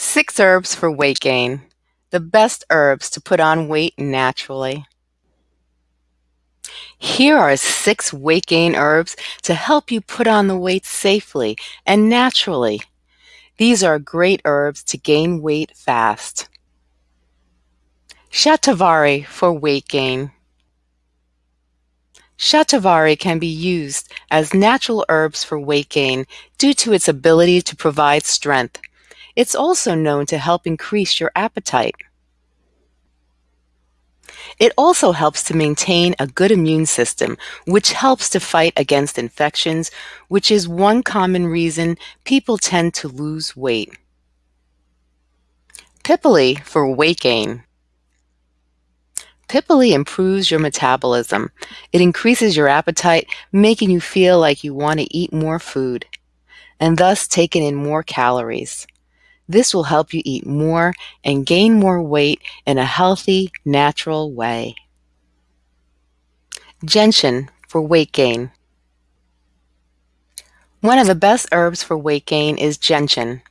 Six herbs for weight gain. The best herbs to put on weight naturally. Here are six weight gain herbs to help you put on the weight safely and naturally. These are great herbs to gain weight fast. Shatavari for weight gain. Shatavari can be used as natural herbs for weight gain due to its ability to provide strength. It's also known to help increase your appetite. It also helps to maintain a good immune system, which helps to fight against infections, which is one common reason people tend to lose weight. Pipali for weight gain. Pipali improves your metabolism. It increases your appetite, making you feel like you want to eat more food, and thus taking in more calories. This will help you eat more and gain more weight in a healthy, natural way. Gentian for weight gain. One of the best herbs for weight gain is gentian.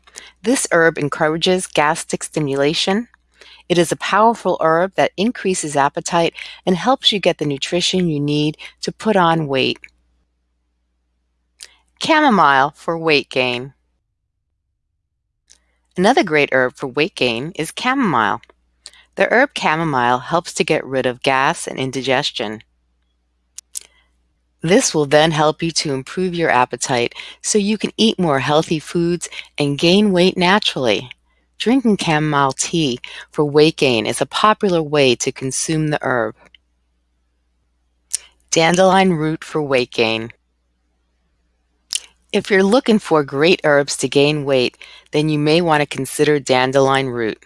This herb encourages gastric stimulation. It is a powerful herb that increases appetite and helps you get the nutrition you need to put on weight. Chamomile for weight gain. Another great herb for weight gain is chamomile. The herb chamomile helps to get rid of gas and indigestion. This will then help you to improve your appetite so you can eat more healthy foods and gain weight naturally. Drinking chamomile tea for weight gain is a popular way to consume the herb. Dandelion root for weight gain. If you're looking for great herbs to gain weight, then you may want to consider dandelion root.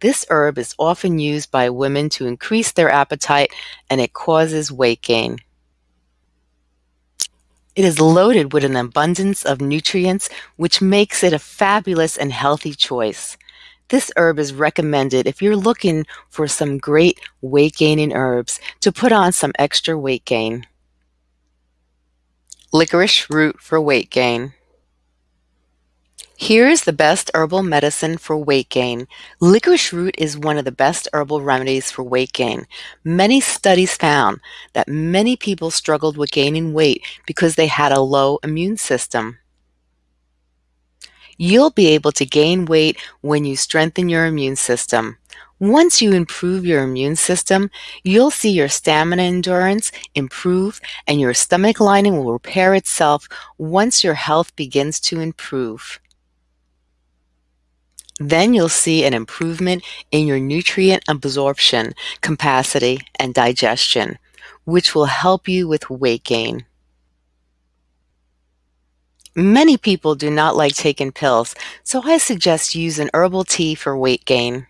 This herb is often used by women to increase their appetite and it causes weight gain. It is loaded with an abundance of nutrients, which makes it a fabulous and healthy choice. This herb is recommended if you're looking for some great weight gaining herbs to put on some extra weight gain. Licorice root for weight gain. Here is the best herbal medicine for weight gain. Licorice root is one of the best herbal remedies for weight gain. Many studies found that many people struggled with gaining weight because they had a low immune system. You'll be able to gain weight when you strengthen your immune system. Once you improve your immune system, you'll see your stamina endurance improve and your stomach lining will repair itself once your health begins to improve. Then you'll see an improvement in your nutrient absorption capacity and digestion, which will help you with weight gain. Many people do not like taking pills, so I suggest using herbal tea for weight gain.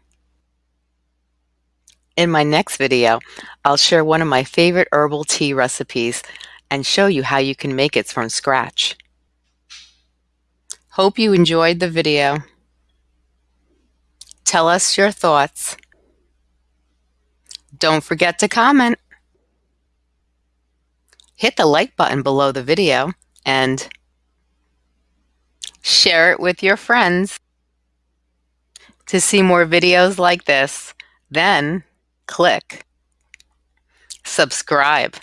In my next video, I'll share one of my favorite herbal tea recipes and show you how you can make it from scratch. Hope you enjoyed the video. Tell us your thoughts. Don't forget to comment. Hit the like button below the video and share it with your friends. To see more videos like this, then click subscribe.